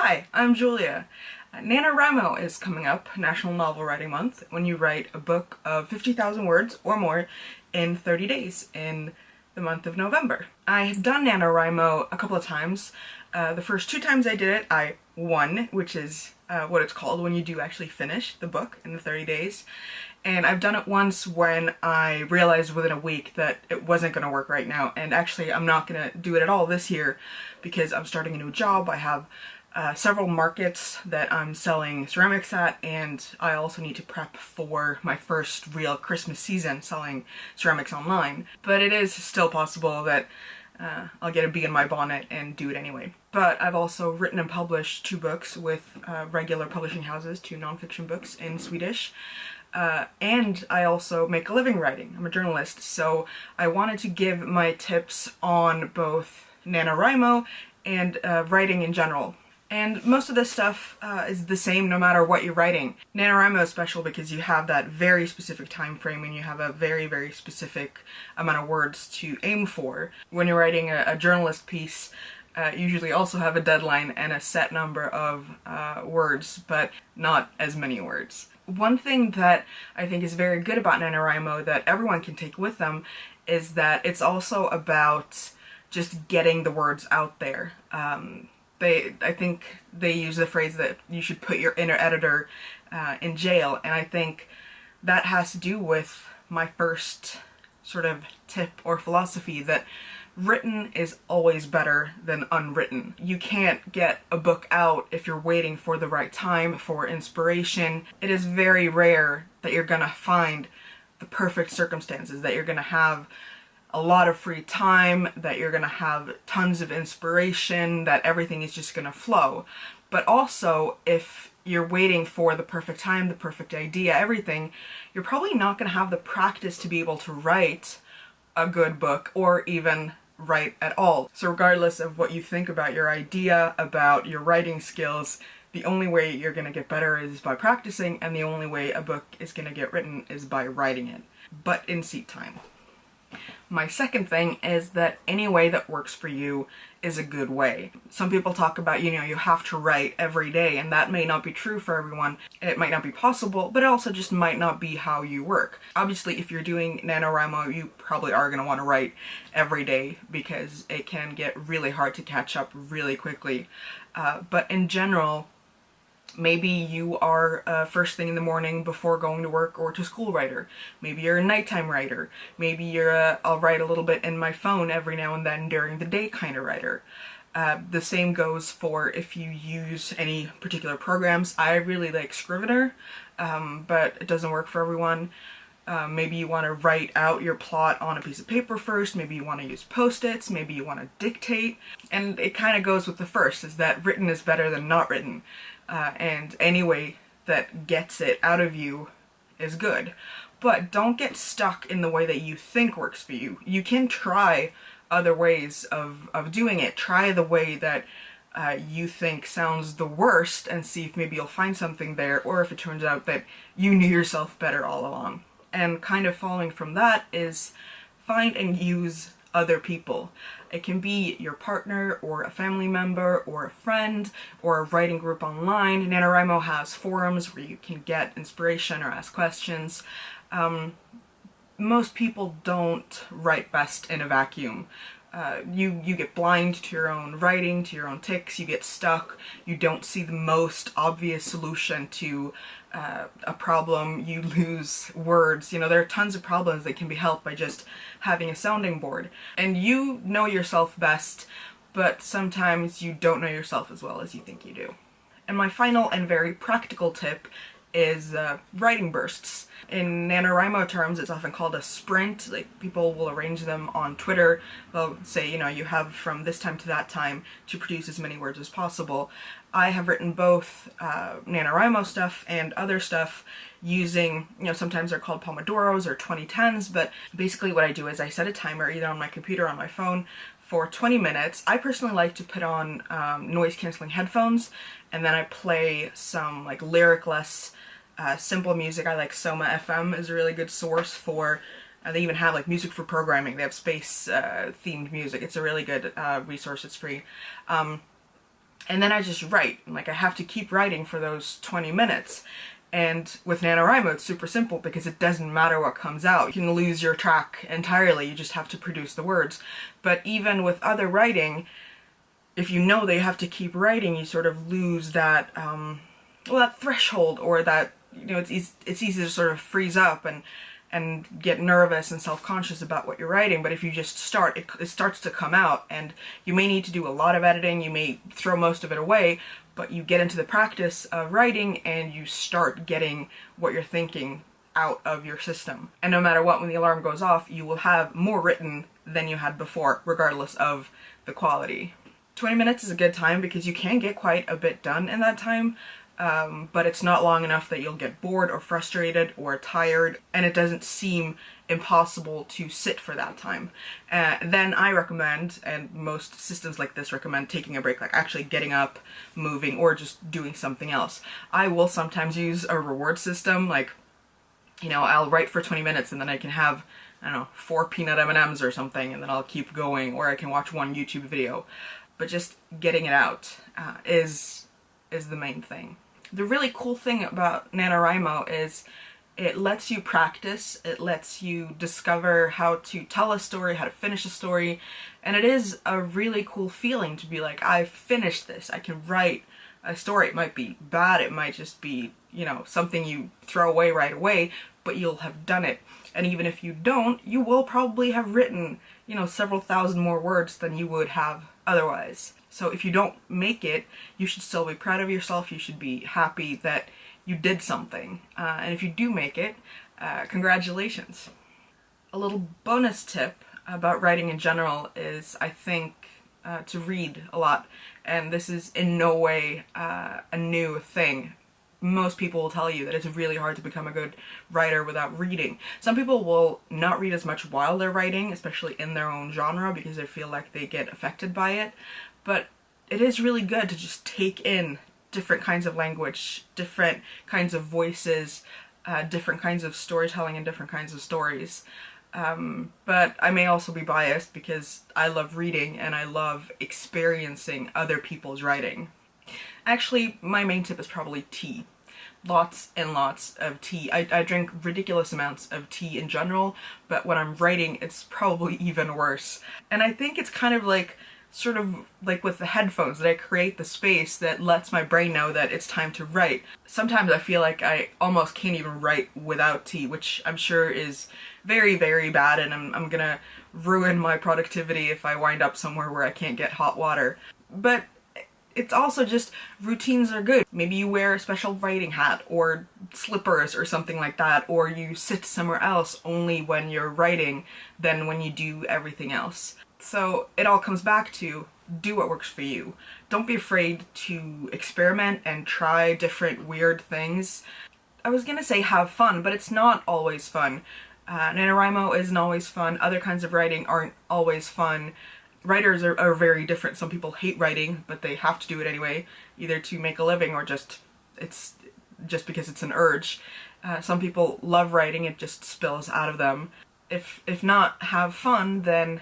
Hi, I'm Julia. Uh, NaNoWriMo is coming up, National Novel Writing Month, when you write a book of 50,000 words or more in 30 days in the month of November. I have done NaNoWriMo a couple of times. Uh, the first two times I did it, I won, which is uh, what it's called when you do actually finish the book in the 30 days. And I've done it once when I realized within a week that it wasn't going to work right now. And actually, I'm not going to do it at all this year because I'm starting a new job. I have uh, several markets that I'm selling ceramics at and I also need to prep for my first real Christmas season selling ceramics online. But it is still possible that uh, I'll get a bee in my bonnet and do it anyway. But I've also written and published two books with uh, regular publishing houses, two nonfiction books in Swedish. Uh, and I also make a living writing. I'm a journalist, so I wanted to give my tips on both NaNoWriMo and uh, writing in general. And most of this stuff uh, is the same no matter what you're writing. NaNoWriMo is special because you have that very specific time frame and you have a very, very specific amount of words to aim for. When you're writing a, a journalist piece, uh, usually also have a deadline and a set number of uh, words, but not as many words. One thing that I think is very good about NaNoWriMo that everyone can take with them is that it's also about just getting the words out there. Um, they I think they use the phrase that you should put your inner editor uh, in jail and I think that has to do with my first sort of tip or philosophy that written is always better than unwritten. You can't get a book out if you're waiting for the right time, for inspiration. It is very rare that you're gonna find the perfect circumstances, that you're gonna have a lot of free time, that you're gonna have tons of inspiration, that everything is just gonna flow. But also, if you're waiting for the perfect time, the perfect idea, everything, you're probably not gonna have the practice to be able to write a good book or even write at all. So regardless of what you think about your idea, about your writing skills, the only way you're gonna get better is by practicing and the only way a book is gonna get written is by writing it, butt in seat time. My second thing is that any way that works for you is a good way. Some people talk about, you know, you have to write every day and that may not be true for everyone. It might not be possible, but it also just might not be how you work. Obviously, if you're doing NaNoWriMo, you probably are going to want to write every day because it can get really hard to catch up really quickly. Uh, but in general, Maybe you are a first thing in the morning before going to work or to school writer. Maybe you're a nighttime writer. Maybe you're a I'll write a little bit in my phone every now and then during the day kind of writer. Uh, the same goes for if you use any particular programs. I really like Scrivener, um, but it doesn't work for everyone. Uh, maybe you want to write out your plot on a piece of paper first, maybe you want to use post-its, maybe you want to dictate, and it kind of goes with the first, is that written is better than not written uh, and any way that gets it out of you is good. But don't get stuck in the way that you think works for you. You can try other ways of, of doing it. Try the way that uh, you think sounds the worst and see if maybe you'll find something there or if it turns out that you knew yourself better all along. And kind of following from that is find and use other people. It can be your partner or a family member or a friend or a writing group online. NaNoWriMo has forums where you can get inspiration or ask questions. Um, most people don't write best in a vacuum. Uh, you, you get blind to your own writing, to your own tics, you get stuck, you don't see the most obvious solution to uh, a problem, you lose words. You know, there are tons of problems that can be helped by just having a sounding board. And you know yourself best, but sometimes you don't know yourself as well as you think you do. And my final and very practical tip is uh, writing bursts. In NaNoWriMo terms, it's often called a sprint. Like, people will arrange them on Twitter. They'll say, you know, you have from this time to that time to produce as many words as possible. I have written both uh, NaNoWriMo stuff and other stuff using, you know, sometimes they're called Pomodoros or 2010s, but basically what I do is I set a timer either on my computer or on my phone for 20 minutes. I personally like to put on um, noise cancelling headphones and then I play some like lyricless uh, simple music. I like Soma FM is a really good source for uh, they even have like music for programming. They have space uh, themed music. It's a really good uh, resource. It's free. Um, and then I just write. Like I have to keep writing for those 20 minutes. And with NaNoWriMo, it's super simple because it doesn't matter what comes out. You can lose your track entirely, you just have to produce the words. But even with other writing, if you know that you have to keep writing, you sort of lose that, um, well, that threshold or that, you know, it's, easy, it's easy to sort of freeze up and and get nervous and self-conscious about what you're writing but if you just start it, it, starts to come out and you may need to do a lot of editing you may throw most of it away but you get into the practice of writing and you start getting what you're thinking out of your system. And no matter what when the alarm goes off you will have more written than you had before regardless of the quality. 20 minutes is a good time because you can get quite a bit done in that time um, but it's not long enough that you'll get bored or frustrated or tired and it doesn't seem impossible to sit for that time. Uh, then I recommend, and most systems like this recommend taking a break, like actually getting up, moving, or just doing something else. I will sometimes use a reward system, like, you know, I'll write for 20 minutes and then I can have, I don't know, four peanut M&Ms or something and then I'll keep going, or I can watch one YouTube video. But just getting it out uh, is is the main thing. The really cool thing about NaNoWriMo is it lets you practice, it lets you discover how to tell a story, how to finish a story, and it is a really cool feeling to be like, I've finished this, I can write a story. It might be bad, it might just be, you know, something you throw away right away, but you'll have done it. And even if you don't, you will probably have written, you know, several thousand more words than you would have otherwise. So if you don't make it, you should still be proud of yourself. You should be happy that you did something. Uh, and if you do make it, uh, congratulations. A little bonus tip about writing in general is, I think, uh, to read a lot. And this is in no way uh, a new thing most people will tell you that it's really hard to become a good writer without reading. Some people will not read as much while they're writing, especially in their own genre, because they feel like they get affected by it. But it is really good to just take in different kinds of language, different kinds of voices, uh, different kinds of storytelling and different kinds of stories. Um, but I may also be biased because I love reading and I love experiencing other people's writing. Actually, my main tip is probably tea. Lots and lots of tea. I, I drink ridiculous amounts of tea in general, but when I'm writing, it's probably even worse. And I think it's kind of like sort of like with the headphones that I create the space that lets my brain know that it's time to write. Sometimes I feel like I almost can't even write without tea, which I'm sure is very, very bad and I'm, I'm gonna ruin my productivity if I wind up somewhere where I can't get hot water. But it's also just routines are good. Maybe you wear a special writing hat or slippers or something like that, or you sit somewhere else only when you're writing than when you do everything else. So it all comes back to do what works for you. Don't be afraid to experiment and try different weird things. I was gonna say have fun, but it's not always fun. Uh, NaNoWriMo isn't always fun. Other kinds of writing aren't always fun writers are, are very different. Some people hate writing, but they have to do it anyway, either to make a living or just it's just because it's an urge. Uh, some people love writing, it just spills out of them. If, if not have fun, then,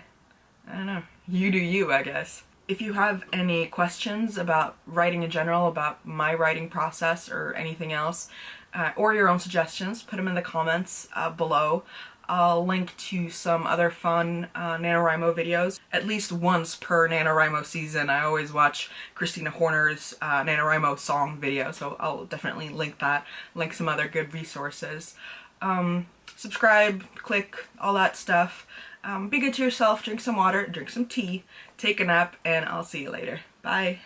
I don't know, you do you, I guess. If you have any questions about writing in general, about my writing process or anything else, uh, or your own suggestions, put them in the comments uh, below. I'll link to some other fun uh, NaNoWriMo videos. At least once per NaNoWriMo season, I always watch Kristina Horner's uh, NaNoWriMo song video, so I'll definitely link that, link some other good resources. Um, subscribe, click, all that stuff. Um, be good to yourself, drink some water, drink some tea, take a nap, and I'll see you later. Bye!